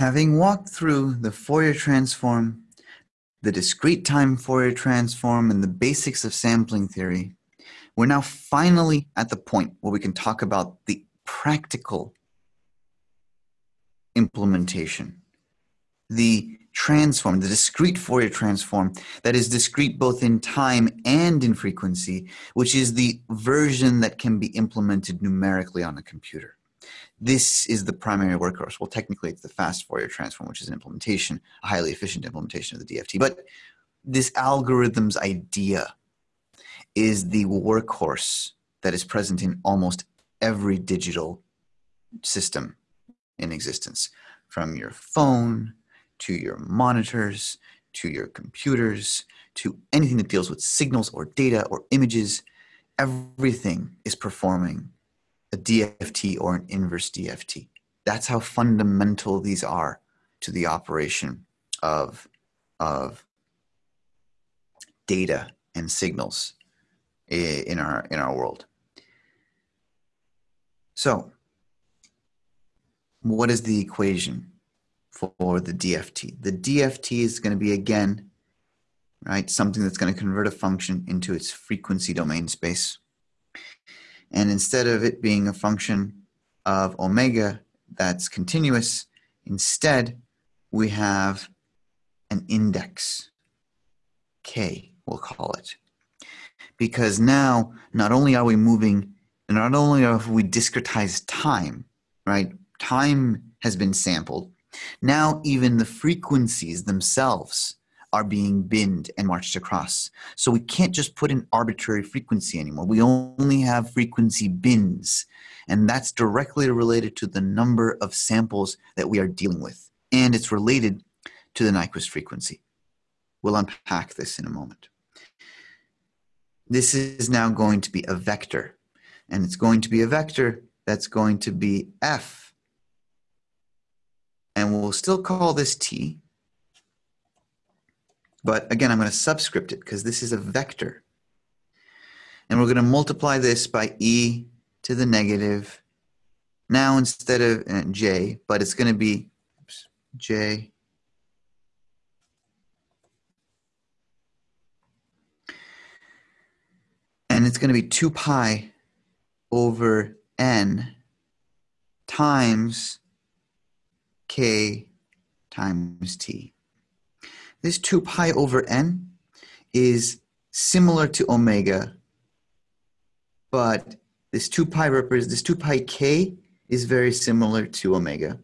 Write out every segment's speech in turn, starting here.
Having walked through the Fourier transform, the discrete time Fourier transform, and the basics of sampling theory, we're now finally at the point where we can talk about the practical implementation, the transform, the discrete Fourier transform that is discrete both in time and in frequency, which is the version that can be implemented numerically on a computer. This is the primary workhorse. Well, technically, it's the fast Fourier transform, which is an implementation, a highly efficient implementation of the DFT. But this algorithm's idea is the workhorse that is present in almost every digital system in existence, from your phone to your monitors, to your computers, to anything that deals with signals or data or images. Everything is performing a DFT or an inverse DFT. That's how fundamental these are to the operation of, of data and signals in our, in our world. So, what is the equation for the DFT? The DFT is going to be, again, right, something that's going to convert a function into its frequency domain space. And instead of it being a function of omega that's continuous, instead we have an index, k, we'll call it. Because now, not only are we moving, not only have we discretized time, right? Time has been sampled. Now even the frequencies themselves are being binned and marched across. So we can't just put an arbitrary frequency anymore. We only have frequency bins. And that's directly related to the number of samples that we are dealing with. And it's related to the Nyquist frequency. We'll unpack this in a moment. This is now going to be a vector. And it's going to be a vector that's going to be f. And we'll still call this t but again, I'm going to subscript it because this is a vector. And we're going to multiply this by e to the negative. Now instead of uh, j, but it's going to be oops, j and it's going to be 2 pi over n times k times t. This 2 pi over n is similar to omega, but this 2 pi represents, this 2 pi k is very similar to omega.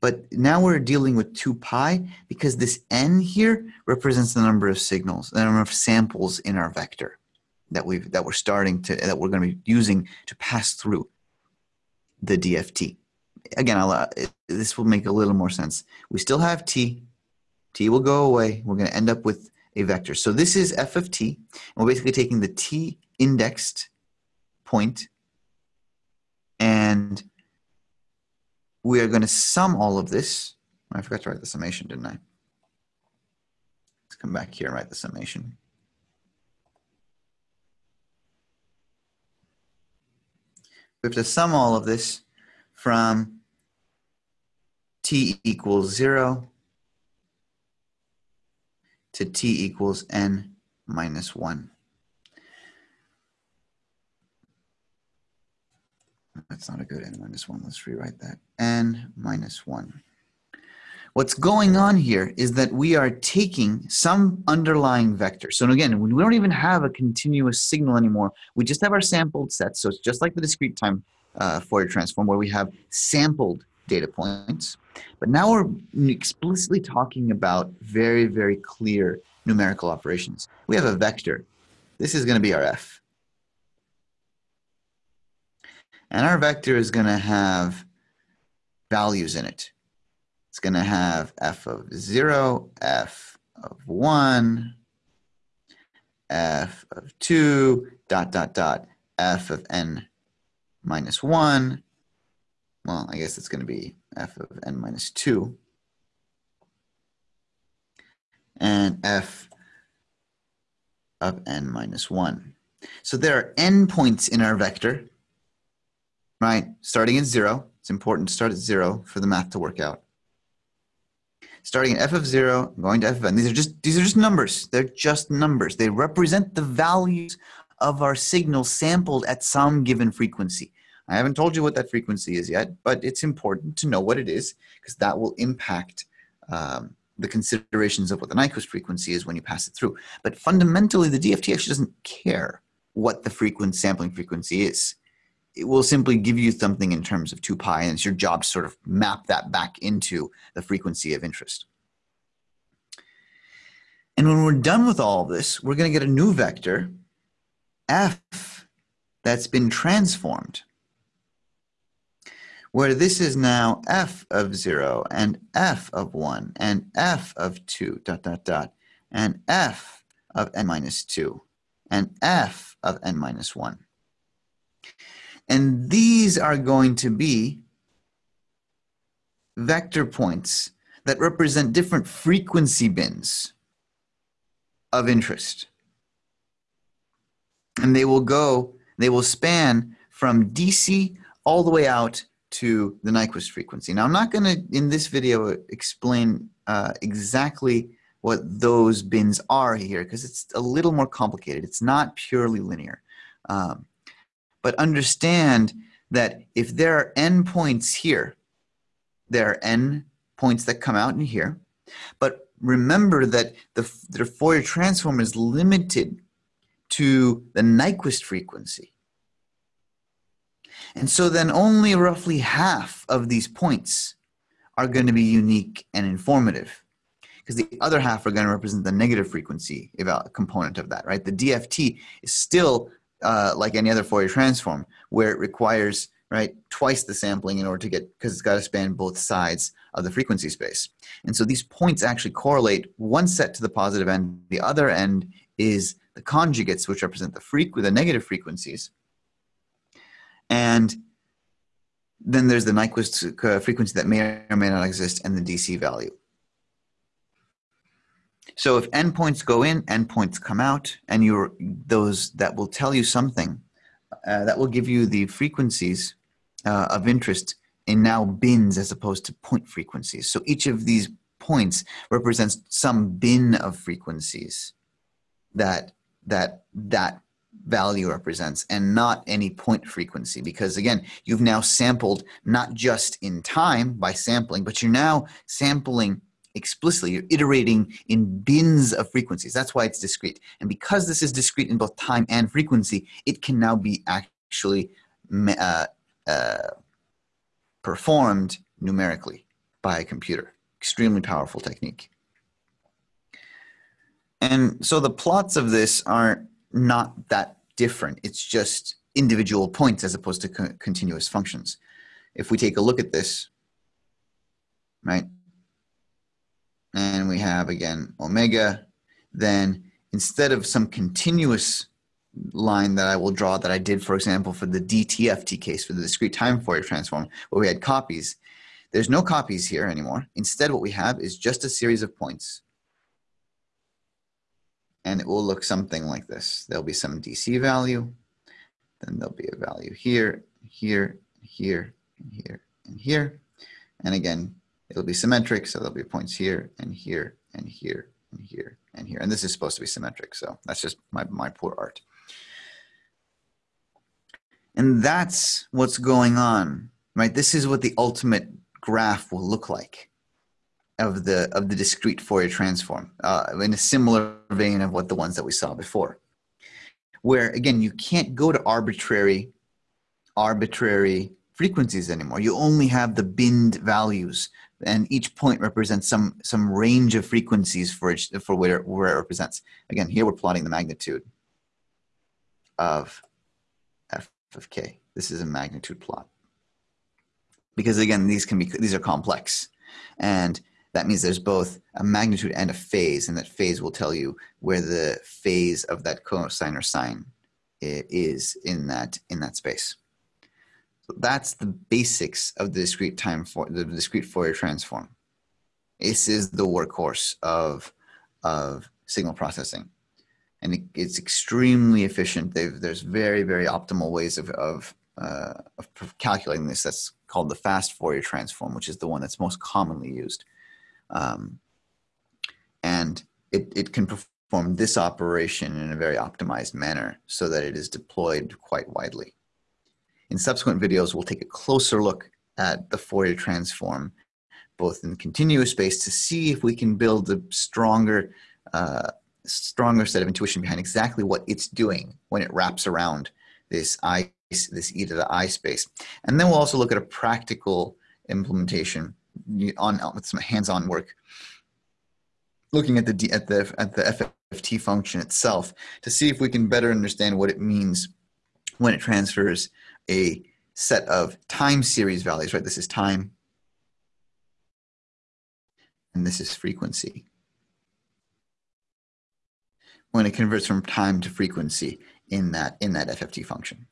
But now we're dealing with 2 pi because this n here represents the number of signals, the number of samples in our vector that we've that we're starting to that we're going to be using to pass through the DFT. Again, I'll, uh, this will make a little more sense. We still have t, t will go away. We're going to end up with a vector. So this is f of t. And we're basically taking the t indexed point and we are going to sum all of this. Oh, I forgot to write the summation, didn't I? Let's come back here and write the summation. We have to sum all of this from t equals 0 to t equals n minus 1. That's not a good n minus 1. Let's rewrite that. n minus 1. What's going on here is that we are taking some underlying vector. So again, we don't even have a continuous signal anymore. We just have our sampled sets. So it's just like the discrete time uh, Fourier transform where we have sampled data points. But now we're explicitly talking about very, very clear numerical operations. We have a vector. This is going to be our f. And our vector is going to have values in it. It's going to have f of 0, f of 1, f of 2, dot, dot, dot, f of n minus 1. Well, I guess it's going to be f of n minus 2 and f of n minus 1. So there are n points in our vector, right? Starting at 0. It's important to start at 0 for the math to work out. starting at f of zero, going to f of n. These are just these are just numbers. They're just numbers. They represent the values of our signal sampled at some given frequency. I haven't told you what that frequency is yet, but it's important to know what it is because that will impact um, the considerations of what the Nyquist frequency is when you pass it through. But fundamentally, the DFT actually doesn't care what the frequency sampling frequency is. It will simply give you something in terms of 2 pi, and it's your job to sort of map that back into the frequency of interest. And when we're done with all of this, we're going to get a new vector, f, that's been transformed where this is now f of 0 and f of 1 and f of 2 dot dot dot and f of n minus 2 and f of n minus 1. And these are going to be vector points that represent different frequency bins of interest. And they will go, they will span from DC all the way out to the Nyquist frequency. Now, I'm not going to, in this video, explain uh, exactly what those bins are here because it's a little more complicated. It's not purely linear. Um, but understand that if there are n points here, there are n points that come out in here. But remember that the, the Fourier transform is limited to the Nyquist frequency. And so then only roughly half of these points are going to be unique and informative because the other half are going to represent the negative frequency component of that, right? The DFT is still uh, like any other Fourier transform where it requires right twice the sampling in order to get because it's got to span both sides of the frequency space and so these points actually correlate one set to the positive end the other end is the conjugates which represent the freq the negative frequencies and then there's the Nyquist uh, frequency that may or may not exist and the DC value. So if endpoints go in, endpoints come out, and you're those that will tell you something, uh, that will give you the frequencies uh, of interest in now bins as opposed to point frequencies. So each of these points represents some bin of frequencies that that that value represents and not any point frequency. Because again you've now sampled not just in time by sampling but you're now sampling explicitly. You're iterating in bins of frequencies. That's why it's discrete. And because this is discrete in both time and frequency it can now be actually uh, uh, performed numerically by a computer. Extremely powerful technique. And so the plots of this aren't not that different. It's just individual points as opposed to co continuous functions. If we take a look at this, right, and we have again omega, then instead of some continuous line that I will draw that I did, for example, for the DTFT case, for the discrete time Fourier transform, where we had copies, there's no copies here anymore. Instead, what we have is just a series of points and it will look something like this. There'll be some DC value, then there'll be a value here, here, here, and here, and here. And again, it'll be symmetric, so there'll be points here, and here, and here, and here, and here. And this is supposed to be symmetric, so that's just my, my poor art. And that's what's going on, right? This is what the ultimate graph will look like of the of the discrete Fourier transform uh, in a similar vein of what the ones that we saw before, where again you can't go to arbitrary arbitrary frequencies anymore. You only have the binned values, and each point represents some some range of frequencies for each, for where where it represents. Again, here we're plotting the magnitude of f of k. This is a magnitude plot because again these can be these are complex and that means there's both a magnitude and a phase, and that phase will tell you where the phase of that cosine or sine is in that in that space. So that's the basics of the discrete time for the discrete Fourier transform. This is the workhorse of of signal processing, and it, it's extremely efficient. They've, there's very very optimal ways of of, uh, of calculating this. That's called the fast Fourier transform, which is the one that's most commonly used Um, and it, it can perform this operation in a very optimized manner so that it is deployed quite widely. In subsequent videos, we'll take a closer look at the Fourier transform, both in continuous space to see if we can build a stronger, uh, stronger set of intuition behind exactly what it's doing when it wraps around this I, this e to the I space. And then we'll also look at a practical implementation on with some hands-on work, looking at the at the at the FFT function itself to see if we can better understand what it means when it transfers a set of time series values. Right, this is time, and this is frequency. When it converts from time to frequency in that in that FFT function.